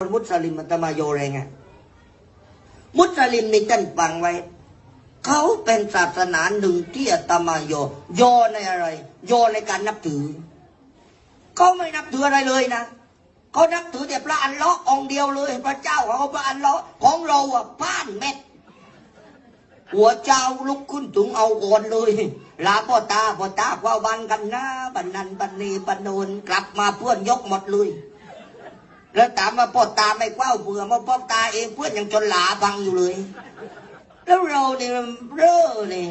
มุสลิมอาตมาโยแรงไงมุสลิมนี่ท่านฟังไว้ เขาเป็นศาสนาหนึ่งที่อาตมาโย โยในอะไร โยในการนับถือ เขาไม่นับถืออะไรเลยนะเขานับถือแต่พระอันเลาะห์องเดียวเลย พระเจ้าของเขาพระอันเลาะห์ของเราอะพ้านเม็ด หัวเจ้าลุกขึ้นถึงเอาก่อนเลยลาพ่อตาพ่อตาว่าวันกันนะบันนันบันนีบันโนนกลับมาเพื่อนยกหมดเลย แล้วถามว่าพ่อตาไม่เฝ้าเบื่อมาพ่อตาเองเพื่อนยังจนหลาฟังอยู่เลย แล้วเราเนี่ยเร่อเนี่ย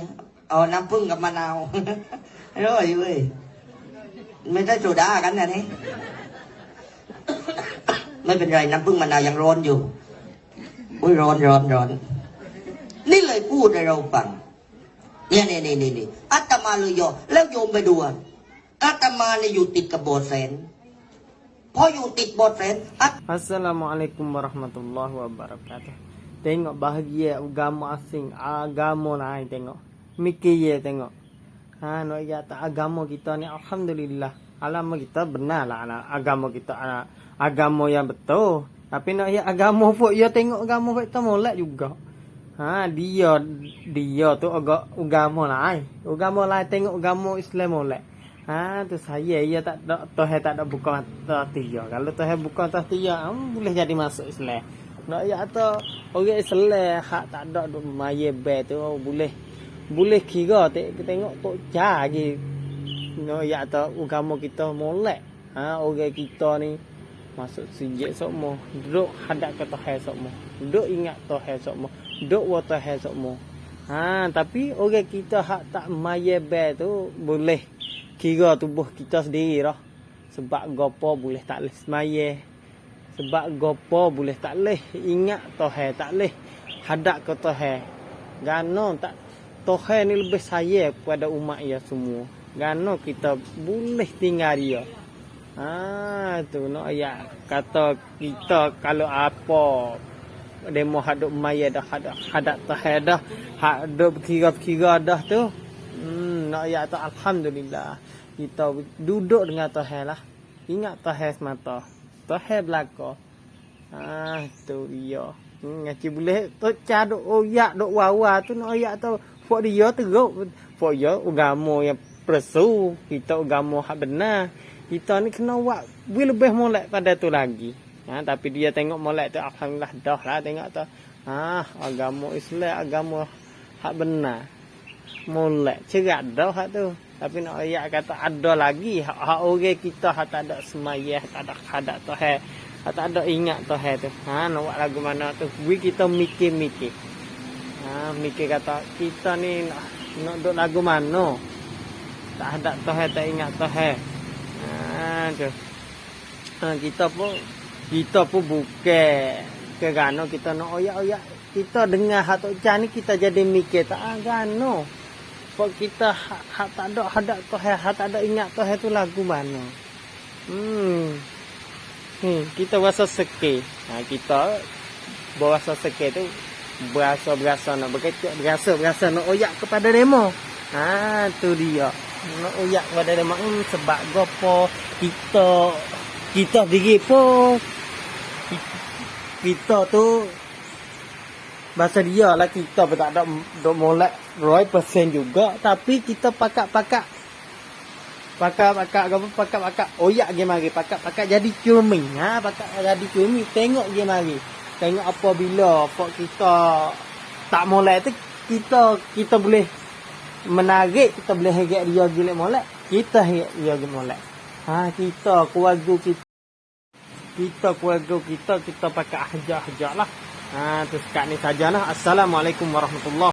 เอาน้ำผึ้งกับมะนาวเร่ออยู่เว้ยไม่ได้โซดากันนะนี่ไม่เป็นไรน้ำผึ้งมะนาวยังร้อนอยู่อุ้ยร้อนร้อนร้อนนี่เลยพูดให้เราฟังเนี่ยเนี่ยเนี่ยเนี่ยอาตมาเลยโยแล้วโยมไปดูอะอาตมาเนี่ยอยู่ติดกับโบสถ์แสน พออยู่ติดโบสถ์แสนอา Assalamualaikum warahmatullahi wabarakatuh. Tengok bahagia agama asing, agama lain tengok. Mikir ye tengok. Ha nak ya tak agama kita ni alhamdulillah. Alama kita benar lah anak agama kita anak agama yang betul. Tapi nak ya agama pun ya tengok agama kita molek juga. Ha dia dia tu agak agama lain. Agama lain tengok agama Islam molek. Ha tu saya ya tak ada Tuhan tak ada buka mata dia. Kalau Tuhan buka mata dia, hmm, boleh jadi masuk Islam. Nak ya atau orang Islam hak tak ada duk maya be tu oh, boleh boleh kira te- tengok tok ja lagi. Nak ya atau agama kita molek. Ha orang kita ni masuk sijik sokmo duduk hadap ke Tuhan sokmo duduk ingat Tuhan sokmo duduk wa Tuhan sokmo ha tapi orang kita hak tak maya be tu boleh kira tubuh kita sendiri dah. Sebab gopo boleh tak leh semaya. Sebab gopo boleh tak leh ingat Tuhan tak leh hadap ke Tuhan. Gano tak Tuhan ni lebih sayang kepada umat ya semua. Gano kita boleh tinggal dia. Ha tu nak ayat kata kita kalau apa demo hadap maya dah hadap hadap Tuhan dah. Hadap kira-kira dah tu. Nak ayat tu alhamdulillah. Kita duduk dengan Tuhan lah. Ingat Tuhan semata. Tuhan belaka. Ah, tu dia. Hmm, ngaji boleh tu caduk oyak duk wawa tu nak ayat tu. Fok dia teruk. Fok dia agama yang presu. Kita agama hak benar. Kita ni kena buat lebih molek pada tu lagi. Ha, tapi dia tengok molek tu alhamdulillah dah lah tengok tu. Ah, agama Islam agama hak benar molek cerak dah hak tu. Tapi nak ayat kata ada lagi. Hak, hak orang kita hak tak ada semayah tak ada hadat Tuhan hak tak ada ingat Tuhan tu. Ha nak buat lagu mana tu? We kita mikir-mikir. Ha mikir kata kita ni nak nak duk lagu mana? Tak ada Tuhan tak ingat Tuhan ha tu. Ha, kita pun kita pun bukan kerana kita nak oyak-oyak. Kita dengar hak tok ni kita jadi mikir tak ah, sebab kita hak, hak tak ada hadap Tuhan, hak tak ada ingat Tuhan tu lagu mana. Hmm. Hmm, kita rasa seke. Ha, kita berasa seke tu berasa-berasa nak berkecek, berasa-berasa nak oyak kepada demo. Ha, tu dia. Nak oyak kepada demo. Hmm, sebab gopo kita kita diri pun kita tu Bahasa dia lah kita pun tak ada duk molek roy persen juga. Tapi kita pakak-pakak. Pakak-pakak apa pakak-pakak. Oyak je mari. Pakak-pakak jadi cumi. Ha, pakak jadi cumi. Tengok je mari. Tengok apabila pok kita tak molek tu. Kita kita boleh menarik. Kita boleh hegek dia gilek molek. Kita hegek dia gilek molek. Ha, kita keluarga kita. Kita keluarga kita. Kita pakai hajar-hajar lah. Ha, tu sekat ni sajalah. Assalamualaikum warahmatullahi